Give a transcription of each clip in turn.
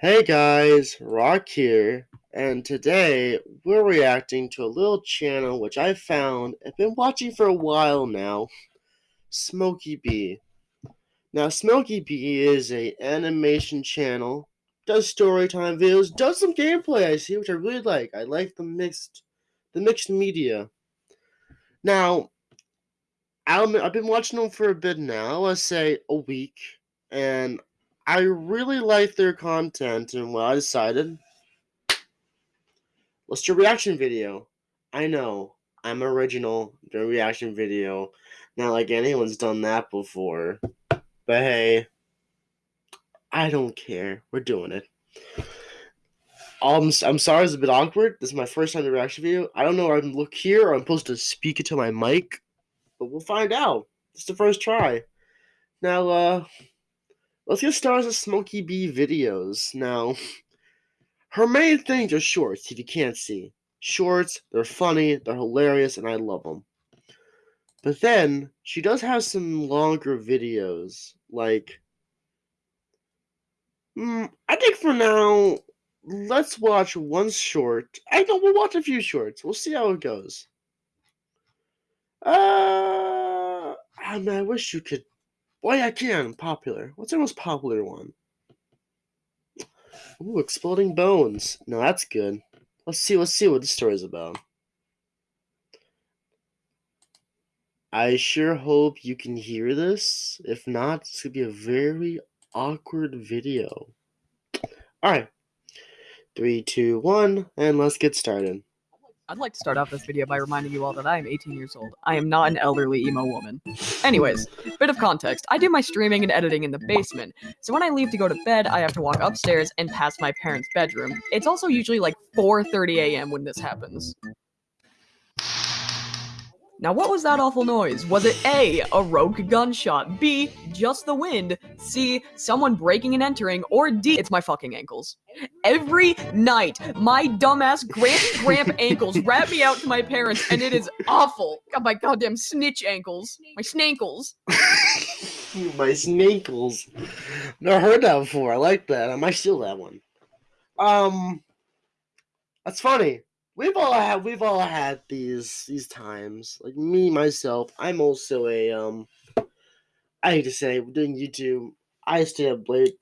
Hey guys, Rock here, and today we're reacting to a little channel which I found I've been watching for a while now, Smokey B. Now Smokey B is a animation channel, does story time videos, does some gameplay I see, which I really like. I like the mixed the mixed media. Now I've been watching them for a bit now, let's say a week, and I really like their content, and well, I decided let's do a reaction video. I know I'm original, the reaction video, not like anyone's done that before, but hey, I don't care. We're doing it. Um, I'm sorry, it's a bit awkward. This is my first time in reaction video. I don't know where I'm look here or I'm supposed to speak into my mic, but we'll find out. It's the first try. Now, uh, Let's get started with Smokey B videos. Now, her main things are shorts, if you can't see. Shorts, they're funny, they're hilarious, and I love them. But then, she does have some longer videos. Like, mm, I think for now, let's watch one short. I know we'll watch a few shorts. We'll see how it goes. Uh, I mean, I wish you could why I can popular. What's the most popular one? Ooh, exploding bones. No, that's good. Let's see. Let's see what the story's about. I sure hope you can hear this. If not, it's gonna be a very awkward video. All right, three, two, one, and let's get started. I'd like to start off this video by reminding you all that I am 18 years old. I am not an elderly emo woman. Anyways, bit of context. I do my streaming and editing in the basement, so when I leave to go to bed, I have to walk upstairs and past my parents' bedroom. It's also usually like 4.30 a.m. when this happens. Now, what was that awful noise? Was it A, a rogue gunshot, B, just the wind, C, someone breaking and entering, or D, it's my fucking ankles? Every night, my dumbass grampy gramp ankles wrap me out to my parents, and it is awful. God, my goddamn snitch ankles. My snankles. my snankles. Never heard that before. I like that. I might steal that one. Um, that's funny we've all had we've all had these these times. Like me myself, I'm also a um I hate to say doing YouTube, I stay up late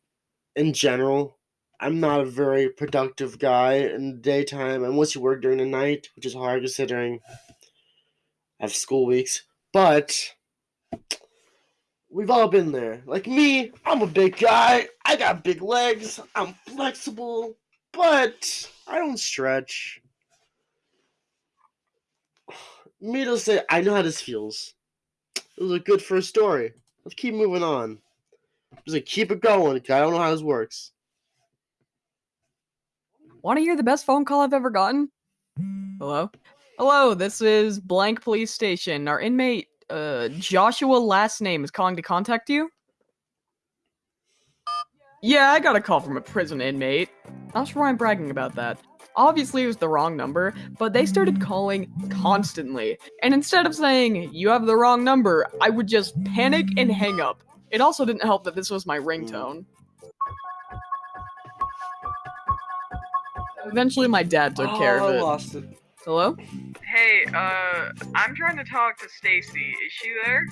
in general. I'm not a very productive guy in the daytime unless you work during the night, which is hard considering I have school weeks. But we've all been there. Like me, I'm a big guy. I got big legs. I'm flexible, but I don't stretch me to say, I know how this feels. It was a good first story. Let's keep moving on. Just like keep it going. I don't know how this works. Want to hear the best phone call I've ever gotten? Hello? Hello, this is blank police station. Our inmate, uh, Joshua last name is calling to contact you? Yeah, I got a call from a prison inmate. Not sure why I'm bragging about that. Obviously, it was the wrong number, but they started calling constantly. And instead of saying, you have the wrong number, I would just panic and hang up. It also didn't help that this was my ringtone. Eventually, my dad took oh, care of it. I lost it. Hello? Hey, uh, I'm trying to talk to Stacy. Is she there?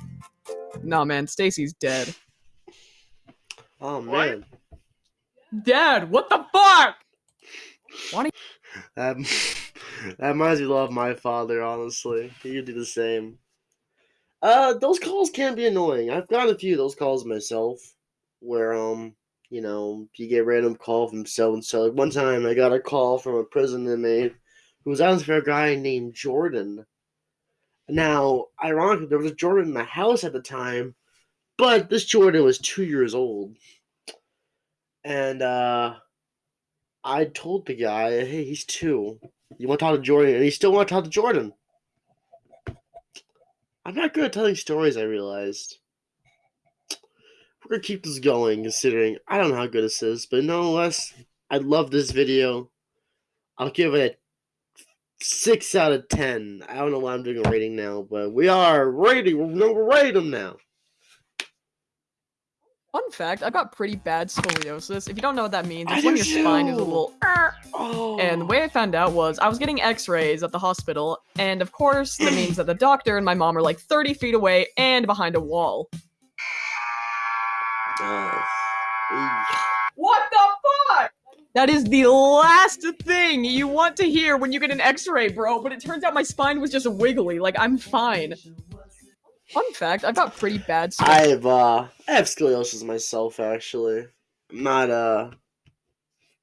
Nah, man, Stacy's dead. Oh, man. What? Dad, what the fuck? Why that, reminds me a lot of my father, honestly. He would do the same. Uh, those calls can be annoying. I've got a few of those calls myself, where, um, you know, you get random call from so and so. Like one time I got a call from a prison inmate who was asking for a guy named Jordan. Now, ironically, there was a Jordan in the house at the time, but this Jordan was two years old. And, uh, I told the guy, hey, he's two. You want to talk to Jordan, and he still want to talk to Jordan. I'm not good at telling stories, I realized. We're going to keep this going, considering I don't know how good this is, but nonetheless, I love this video. I'll give it a 6 out of 10. I don't know why I'm doing a rating now, but we are rating. We're going to rate them now. Fun fact, I've got pretty bad scoliosis. If you don't know what that means, I it's when do your spine is a little. Oh. And the way I found out was I was getting x-rays at the hospital, and of course, that means that the doctor and my mom are like 30 feet away and behind a wall. Oh. What the fuck? That is the last thing you want to hear when you get an x-ray, bro, but it turns out my spine was just wiggly, like I'm fine. Fun fact, I've got pretty bad scoliosis. I have uh I have scoliosis myself actually. I'm not uh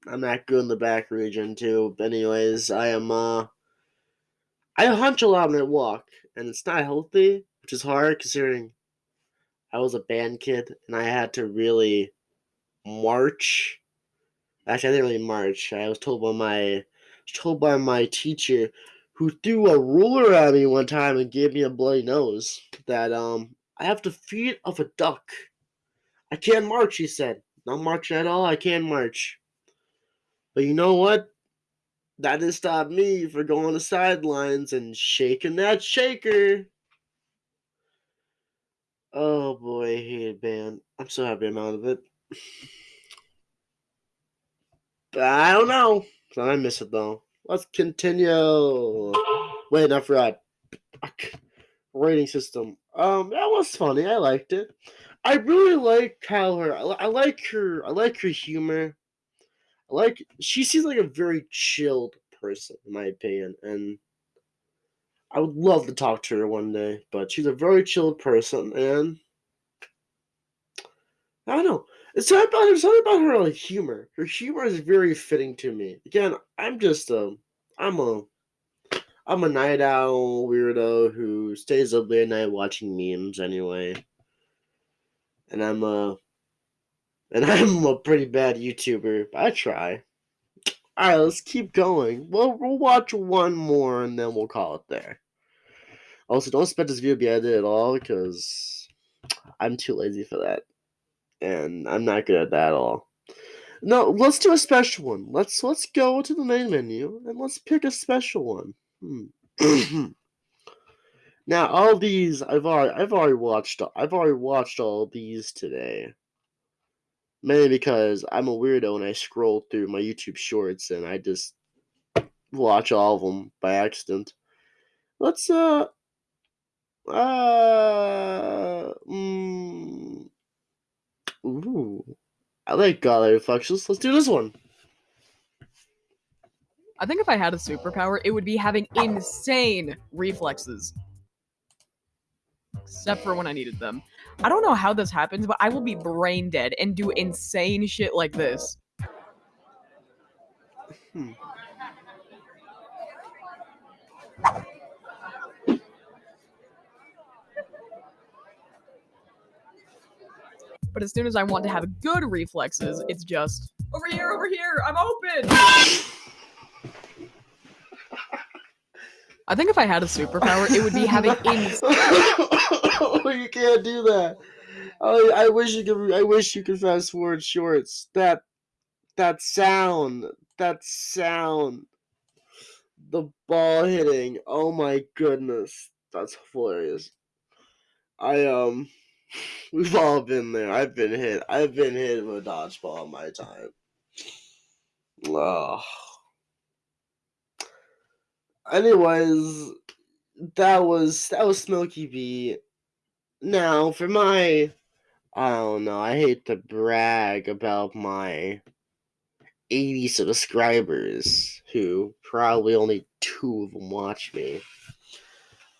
I'm not good in the back region too. But anyways, I am uh I hunch a lot when I walk, and it's not healthy, which is hard considering I was a band kid and I had to really march. Actually, I didn't really march. I was told by my told by my teacher who threw a ruler at me one time and gave me a bloody nose that um I have the feet of a duck. I can't march, he said. Not march at all, I can't march. But you know what? That didn't stop me from going the sidelines and shaking that shaker. Oh boy, I hate band. I'm so happy I'm out of it. But I don't know. I miss it though. Let's continue. Wait, I forgot. Fuck. Rating system. Um, that was funny. I liked it. I really like how her. I, I like her. I like her humor. I like. She seems like a very chilled person, in my opinion, and I would love to talk to her one day. But she's a very chilled person, and I don't know. It's something about her. Something about her like humor. Her humor is very fitting to me. Again, I'm just um, I'm a, I'm a night owl weirdo who stays up late at night watching memes anyway. And I'm a, and I'm a pretty bad YouTuber. But I try. All right, let's keep going. Well, we'll watch one more and then we'll call it there. Also, don't expect this video to be edited at all because I'm too lazy for that and I'm not good at that at all. No, let's do a special one. Let's let's go to the main menu and let's pick a special one. Hmm. now, all these I've already I've already watched. I've already watched all these today. Mainly because I'm a weirdo and I scroll through my YouTube Shorts and I just watch all of them by accident. Let's uh uh mm, Ooh. I like Godly Reflections. Let's do this one. I think if I had a superpower, it would be having insane reflexes. Except for when I needed them. I don't know how this happens, but I will be brain dead and do insane shit like this. Hmm. But as soon as I want to have good reflexes, it's just over here, over here, I'm open. I think if I had a superpower, it would be having you can't do that. I, I wish you could. I wish you could fast forward shorts. That that sound. That sound. The ball hitting. Oh my goodness, that's hilarious. I um, we've all been there. I've been hit. I've been hit with a dodgeball in my time. Ugh. Anyways, that was that was Smokey B. Now for my I don't know, I hate to brag about my 80 subscribers who probably only two of them watch me.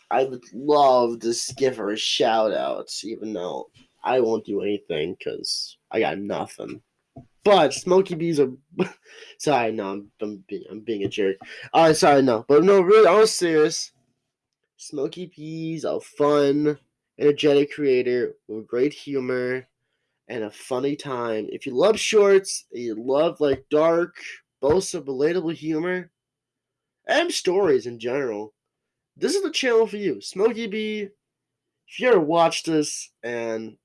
I would love to give her a shout out, even though I won't do anything because I got nothing. But Smokey Bees are. sorry, no, I'm, I'm, being, I'm being a jerk. Alright, sorry, no. But no, really, I was serious. Smokey Bees, a fun, energetic creator with great humor and a funny time. If you love shorts, you love like dark, both of relatable humor, and stories in general, this is the channel for you. Smokey B, if you ever watch this, and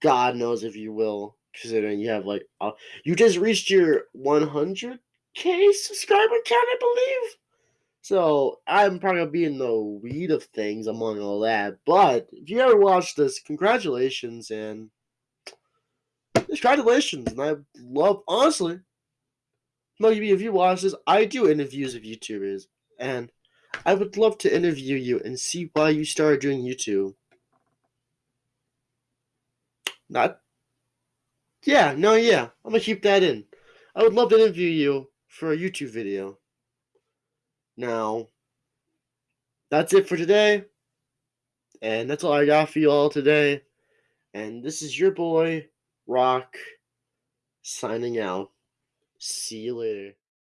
God knows if you will, considering you have like, uh, you just reached your 100k subscriber count, I believe. So I'm probably gonna be in the weed of things among all that. But if you ever watch this, congratulations and congratulations. And I love, honestly, maybe if you watch this, I do interviews of YouTubers. And I would love to interview you and see why you started doing YouTube. Not. Yeah, no, yeah. I'm gonna keep that in. I would love to interview you for a YouTube video. Now, that's it for today. And that's all I got for you all today. And this is your boy, Rock, signing out. See you later.